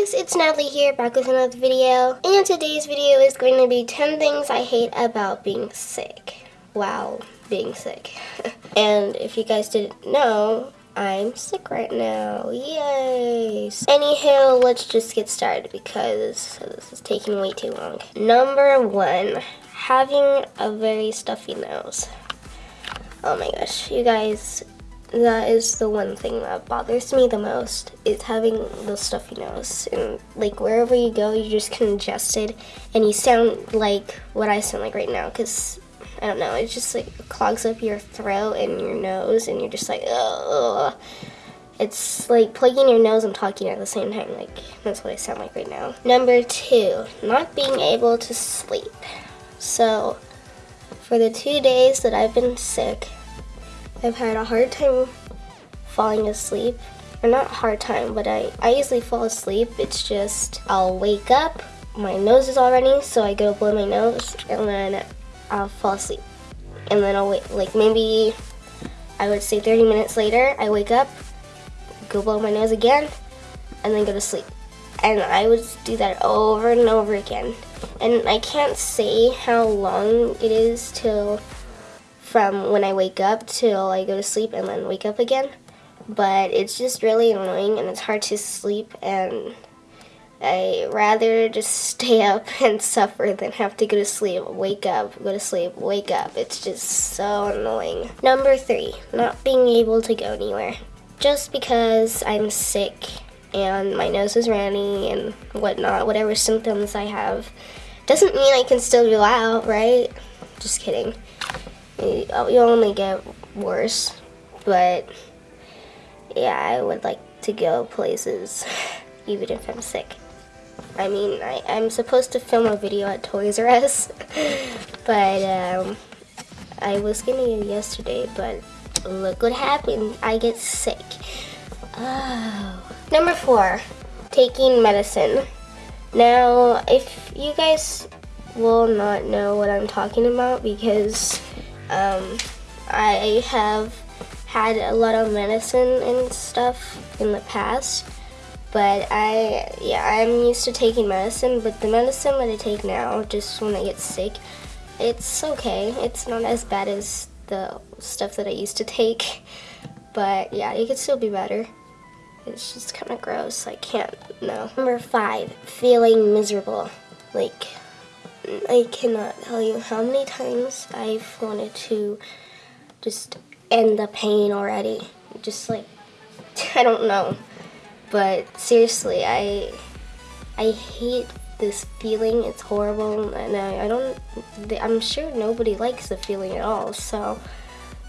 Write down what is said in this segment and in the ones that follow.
guys, it's Natalie here, back with another video. And today's video is going to be 10 things I hate about being sick. Wow, being sick. and if you guys didn't know, I'm sick right now. Yay! Anyhow, let's just get started because this is taking way too long. Number one, having a very stuffy nose. Oh my gosh, you guys, that is the one thing that bothers me the most is having the stuffy nose and like wherever you go you're just congested. And you sound like what I sound like right now because I don't know it just like clogs up your throat and your nose and you're just like ugh. It's like plugging your nose and talking at the same time like that's what I sound like right now. Number two not being able to sleep. So for the two days that I've been sick I've had a hard time falling asleep. Or not hard time, but I, I usually fall asleep. It's just I'll wake up, my nose is all running, so I go blow my nose, and then I'll fall asleep. And then I'll wait, like maybe I would say 30 minutes later, I wake up, go blow my nose again, and then go to sleep. And I would do that over and over again. And I can't say how long it is till from when I wake up till I go to sleep and then wake up again. But it's just really annoying and it's hard to sleep and I rather just stay up and suffer than have to go to sleep, wake up, go to sleep, wake up. It's just so annoying. Number three, not being able to go anywhere. Just because I'm sick and my nose is runny and whatnot, whatever symptoms I have, doesn't mean I can still go out, right? Just kidding you only get worse. But yeah, I would like to go places even if I'm sick. I mean, I, am supposed to film a video at Toys R Us, but um, I was gonna go yesterday, but look what happened. I get sick. Oh. Number four, taking medicine. Now, if you guys will not know what I'm talking about because um, I have had a lot of medicine and stuff in the past, but I, yeah, I'm used to taking medicine, but the medicine that I take now, just when I get sick, it's okay. It's not as bad as the stuff that I used to take, but yeah, it could still be better. It's just kind of gross. I can't, no. Number five, feeling miserable. Like, I cannot tell you how many times I've wanted to just end the pain already. Just like, I don't know. But seriously, I, I hate this feeling. It's horrible and I, I don't, I'm sure nobody likes the feeling at all. So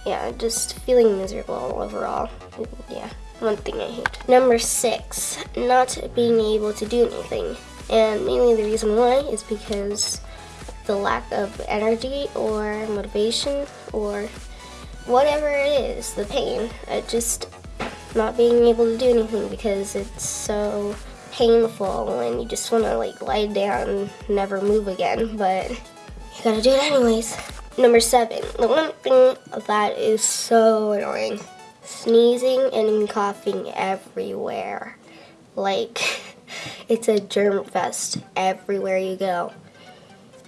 yeah, just feeling miserable overall. Yeah, one thing I hate. Number six, not being able to do anything. And mainly the reason why is because the lack of energy or motivation or whatever it is, the pain. It just not being able to do anything because it's so painful and you just want to like lie down and never move again, but you gotta do it anyways. Number seven, the one thing that is so annoying, sneezing and coughing everywhere. Like, it's a germ fest everywhere you go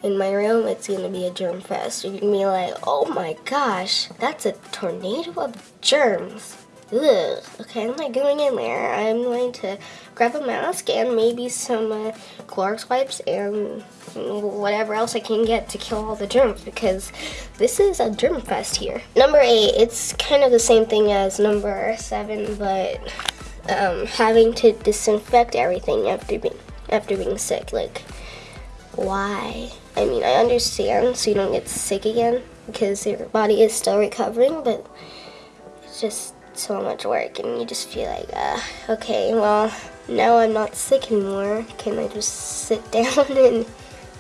in my room, it's gonna be a germ fest. You're gonna be like, oh my gosh, that's a tornado of germs. Ugh. Okay, I'm not going in there. I'm going to grab a mask and maybe some uh, Clorox wipes and whatever else I can get to kill all the germs because this is a germ fest here. Number eight, it's kind of the same thing as number seven, but um, having to disinfect everything after being after being sick. Like, why? I mean, I understand so you don't get sick again because your body is still recovering, but it's just so much work and you just feel like, uh, okay, well, now I'm not sick anymore. Can I just sit down and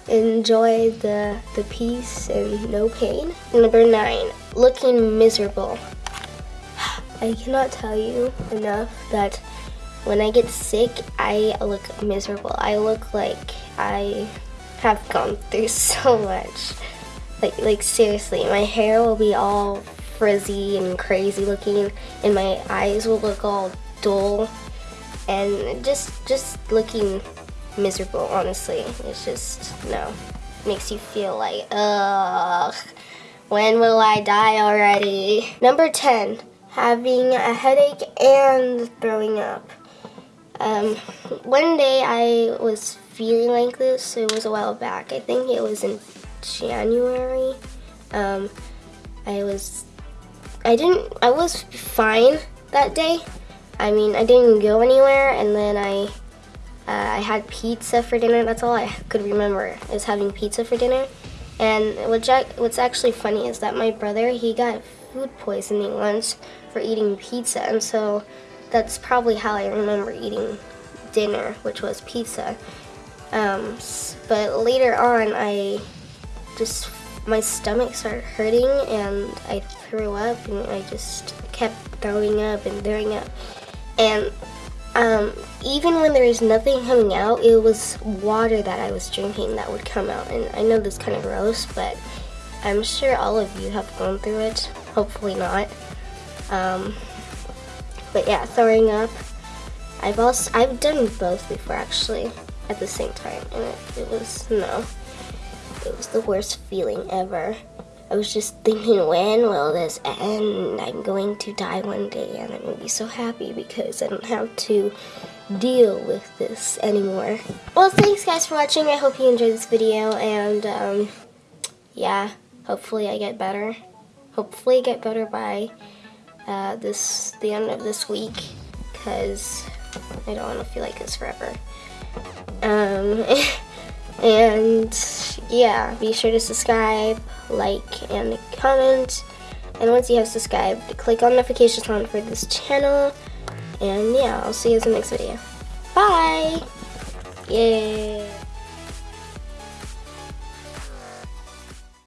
enjoy the, the peace and no pain? Number nine, looking miserable. I cannot tell you enough that when I get sick, I look miserable. I look like I have gone through so much. Like, like seriously, my hair will be all frizzy and crazy looking and my eyes will look all dull and just just looking miserable. Honestly, it's just no makes you feel like ugh. When will I die already? Number 10, having a headache and throwing up. Um, one day I was feeling like this, it was a while back. I think it was in January. Um, I was, I didn't, I was fine that day. I mean, I didn't go anywhere and then I, uh, I had pizza for dinner. That's all I could remember is having pizza for dinner. And what's, what's actually funny is that my brother, he got food poisoning once for eating pizza. And so that's probably how I remember eating dinner, which was pizza. Um, but later on, I just, my stomach started hurting and I threw up and I just kept throwing up and throwing up. And um, even when there was nothing coming out, it was water that I was drinking that would come out. And I know this is kind of gross, but I'm sure all of you have gone through it. Hopefully not. Um, but yeah, throwing up. I've also I've done both before actually at the same time, and it, it was no, it was the worst feeling ever. I was just thinking, when will this end? I'm going to die one day, and I'm going to be so happy because I don't have to deal with this anymore. Well, thanks guys for watching. I hope you enjoyed this video, and um, yeah, hopefully I get better. Hopefully I get better by uh, this the end of this week, because I don't want to feel like this forever. Um, and yeah, be sure to subscribe, like, and comment. And once you have subscribed, click on notifications on for this channel. And yeah, I'll see you in the next video. Bye! Yay!